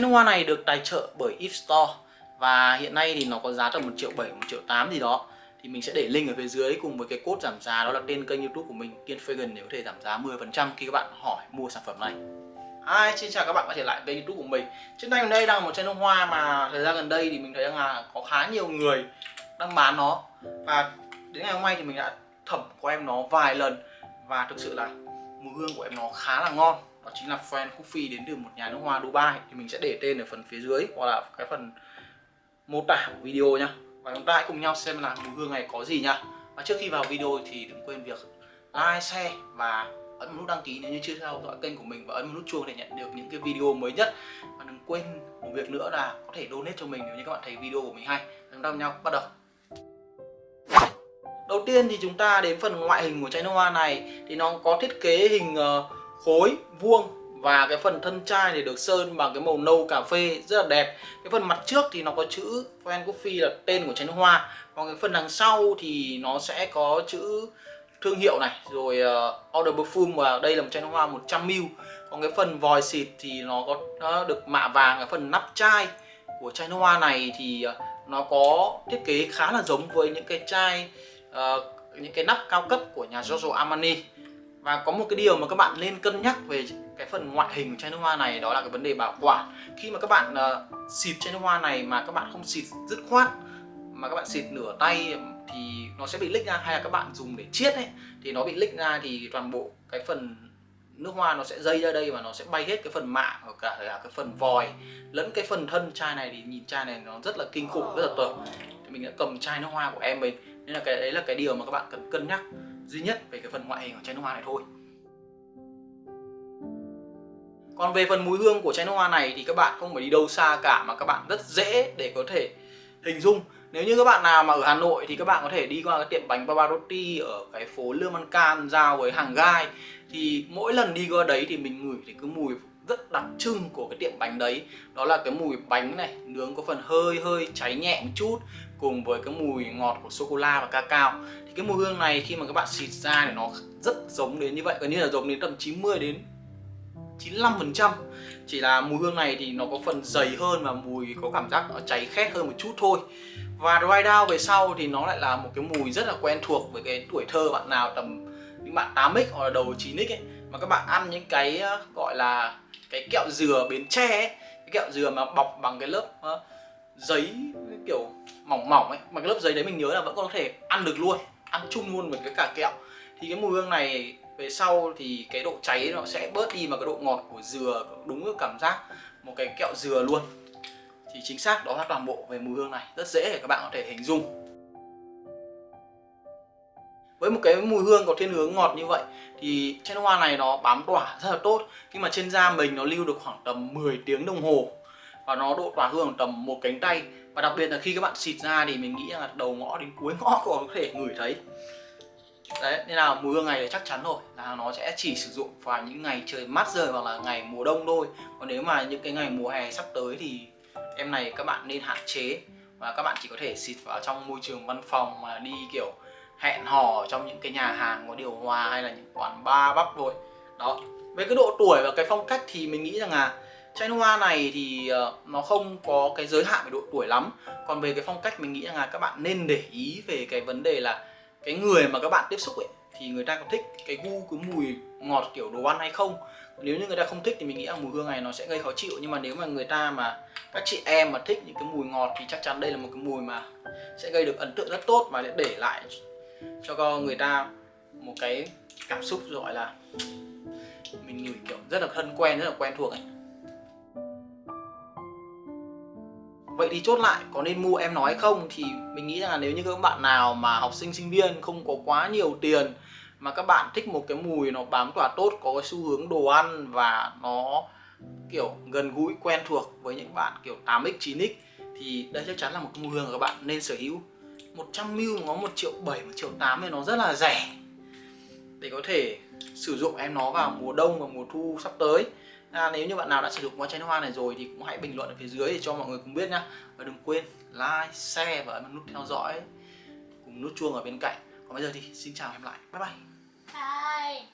Chai hoa này được tài trợ bởi If Store. Và hiện nay thì nó có giá tầm 1 triệu 7, 1 triệu 8 gì đó. Thì mình sẽ để link ở phía dưới cùng với cái code giảm giá đó là tên kênh youtube của mình Kiên Fagan để có thể giảm giá 10% khi các bạn hỏi mua sản phẩm này. Hi, xin chào các bạn quay trở lại kênh youtube của mình. Trên tay mình đây đang một chai nước hoa mà thời gian gần đây thì mình thấy rằng là có khá nhiều người đang bán nó. Và đến ngày hôm nay thì mình đã thẩm của em nó vài lần. Và thực sự là mùi hương của em nó khá là ngon. Đó chính là fan Coffee đến từ một nhà nước hoa Dubai. Thì mình sẽ để tên ở phần phía dưới hoặc là cái phần mô tả của video nhá. Và chúng ta hãy cùng nhau xem là mùi hương này có gì nhá. Và trước khi vào video thì đừng quên việc like, share và ấn một nút đăng ký nếu như chưa theo dõi kênh của mình và ấn một nút chuông để nhận được những cái video mới nhất. Và đừng quên một việc nữa là có thể donate cho mình nếu như các bạn thấy video của mình hay. Chúng ta cùng nhau bắt đầu. Đầu tiên thì chúng ta đến phần ngoại hình của chai nước hoa này. Thì nó có thiết kế hình uh, khối vuông và cái phần thân chai thì được sơn bằng cái màu nâu cà phê rất là đẹp. Cái phần mặt trước thì nó có chữ fan Coffee là tên của chai hoa. Còn cái phần đằng sau thì nó sẽ có chữ thương hiệu này rồi uh, order perfume và đây là một chai nước hoa 100ml còn cái phần vòi xịt thì nó có nó được mạ vàng cái phần nắp chai của chai nước hoa này thì uh, nó có thiết kế khá là giống với những cái chai uh, những cái nắp cao cấp của nhà Giorgio Armani và có một cái điều mà các bạn nên cân nhắc về cái phần ngoại hình của chai nước hoa này đó là cái vấn đề bảo quản. Khi mà các bạn uh, xịt chai nước hoa này mà các bạn không xịt dứt khoát mà các bạn xịt nửa tay thì nó sẽ bị lích ra hay là các bạn dùng để chiết ấy thì nó bị lích ra thì toàn bộ cái phần nước hoa nó sẽ dây ra đây và nó sẽ bay hết cái phần mạ và cả là cái phần vòi lẫn cái phần thân chai này. Thì nhìn chai này nó rất là kinh khủng rất là tởm thì mình đã cầm chai nước hoa của em mình nên là cái đấy là cái điều mà các bạn cần cân nhắc duy nhất về cái phần ngoại hình của chai nước hoa này thôi. Còn về phần mùi hương của chai nước hoa này thì các bạn không phải đi đâu xa cả mà các bạn rất dễ để có thể hình dung. Nếu như các bạn nào mà ở Hà Nội thì các bạn có thể đi qua cái tiệm bánh babarotti ở cái phố Lương Văn Can giao với hàng gai. Thì mỗi lần đi qua đấy thì mình ngửi thì cứ mùi rất đặc trưng của cái tiệm bánh đấy. Đó là cái mùi bánh này, nướng có phần hơi hơi cháy nhẹ một chút, cùng với cái mùi ngọt của sô cô la và cacao. Thì cái mùi hương này khi mà các bạn xịt ra thì nó rất giống đến như vậy, gần như là giống đến tầm 90 đến 95% chỉ là mùi hương này thì nó có phần dày hơn và mùi có cảm giác nó cháy khét hơn một chút thôi. Và dry down về sau thì nó lại là một cái mùi rất là quen thuộc với cái tuổi thơ bạn nào tầm, những bạn 8x hoặc là đầu 9x ấy. Mà các bạn ăn những cái ờ, gọi là cái kẹo dừa bến tre ấy cái kẹo dừa mà bọc bằng cái lớp uh, giấy kiểu mỏng mỏng ấy mà cái lớp giấy đấy mình nhớ là vẫn có thể ăn được luôn ăn chung luôn với cái cả kẹo. Thì cái mùi hương này về sau thì cái độ cháy nó sẽ bớt đi mà cái độ ngọt của dừa đúng cái cảm giác một cái kẹo dừa luôn. Thì chính xác đó là toàn bộ về mùi hương này rất dễ để các bạn có thể hình dung với một cái mùi hương có thiên hướng ngọt như vậy thì chai nước hoa này nó bám tỏa rất là tốt. Khi mà trên da mình nó lưu được khoảng tầm 10 tiếng đồng hồ và nó độ tỏa hương tầm một cánh tay. Và đặc biệt là khi các bạn xịt ra thì mình nghĩ là đầu ngõ đến cuối ngõ có thể ngửi thấy. Đấy, nên là mùi hương này thì chắc chắn rồi, là nó sẽ chỉ sử dụng vào những ngày trời mát rời hoặc là ngày mùa đông thôi. Còn nếu mà những cái ngày mùa hè sắp tới thì em này các bạn nên hạn chế. Và các bạn chỉ có thể xịt vào trong môi trường văn phòng mà đi kiểu hẹn hò trong những cái nhà hàng có điều hòa hay là những quán bar, bắp rồi đó. Về cái độ tuổi và cái phong cách thì mình nghĩ rằng là chai hoa này thì ờ, nó không có cái giới hạn về độ tuổi lắm. Còn về cái phong cách mình nghĩ rằng là các bạn nên để ý về cái vấn đề là cái người mà các bạn tiếp xúc ấy, thì người ta có thích cái gu, cái mùi ngọt kiểu đồ ăn hay không? Nếu như người ta không thích thì mình nghĩ là mùi hương này nó sẽ gây khó chịu. Nhưng mà nếu mà người ta mà, các chị em mà thích những cái mùi ngọt thì chắc chắn đây là một cái mùi mà sẽ gây được ấn tượng rất tốt và sẽ để lại cho người ta một cái cảm xúc gọi là mình ngửi kiểu rất là thân quen, rất là quen thuộc ấy. Vậy thì chốt lại, có nên mua em nói không? Thì mình nghĩ rằng là nếu như các bạn nào mà học sinh sinh viên không có quá nhiều tiền mà các bạn thích một cái mùi nó bám tỏa tốt, có cái xu hướng đồ ăn và nó kiểu gần gũi, quen thuộc với những bạn kiểu 8x 9x thì đây chắc chắn là một cái mùi hương các bạn nên sở hữu. 100ml nó 1 triệu 7, 1 triệu 8 thì nó rất là rẻ. Để có thể sử dụng em nó vào mùa đông và mùa thu sắp tới. À, nếu như bạn nào đã sử dụng qua chai nước hoa này rồi thì cũng hãy bình luận ở phía dưới để cho mọi người cùng biết nhá. Và đừng quên like, share và ấn nút theo dõi cùng nút chuông ở bên cạnh. Còn bây giờ thì xin chào em lại. Bye bye. Bye.